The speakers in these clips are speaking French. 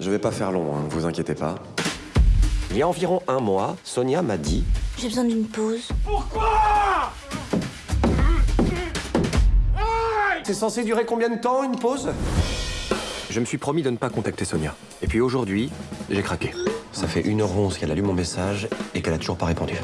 Je vais pas faire long, hein, vous inquiétez pas. Il y a environ un mois, Sonia m'a dit J'ai besoin d'une pause. C'est censé durer combien de temps, une pause? Je me suis promis de ne pas contacter Sonia. Et puis aujourd'hui, j'ai craqué. Ça fait 1h11 qu'elle a lu mon message et qu'elle a toujours pas répondu.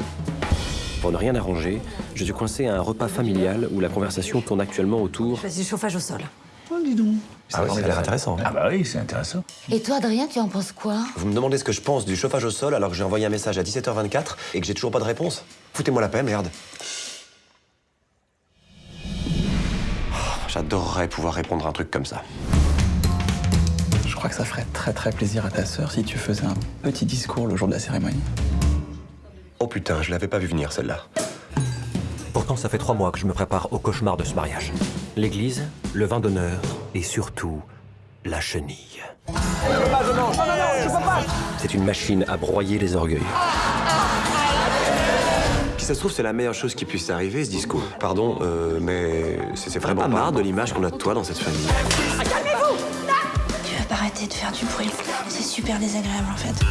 Pour ne rien arranger, je suis coincé à un repas familial où la conversation tourne actuellement autour. Le chauffage au sol. Oh, dis donc. Ah oui, ça a l'air intéressant. Ah bah oui, c'est intéressant. Et toi, Adrien, tu en penses quoi? Vous me demandez ce que je pense du chauffage au sol alors que j'ai envoyé un message à 17h24 et que j'ai toujours pas de réponse Foutez-moi la paix, merde. Oh, J'adorerais pouvoir répondre à un truc comme ça. Je crois que ça ferait très très plaisir à ta sœur si tu faisais un petit discours le jour de la cérémonie. Oh putain, je l'avais pas vu venir celle-là. Pourtant, ça fait trois mois que je me prépare au cauchemar de ce mariage. L'église, le vin d'honneur et surtout la chenille. C'est une machine à broyer les orgueils. Si ça se trouve, c'est la meilleure chose qui puisse arriver, ce discours. Pardon, euh, mais c'est vraiment pas marre de l'image qu'on a de toi dans cette famille. Tu veux pas arrêter de faire du bruit C'est super désagréable en fait.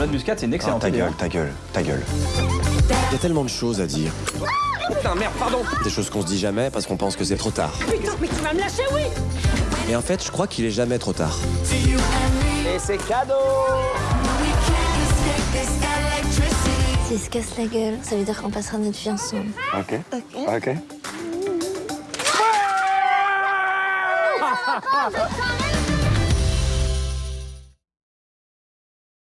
Noix de muscade, c'est une Ah, excellente ta idée. gueule, ta gueule, ta gueule. Il y a tellement de choses à dire. Putain, merde, pardon Des choses qu'on se dit jamais parce qu'on pense que c'est trop tard. Putain, mais tu vas me lâcher, oui Et en fait, je crois qu'il est jamais trop tard. S'il se casse la gueule, ça veut dire qu'on passera notre vie ensemble. Ok. Ok.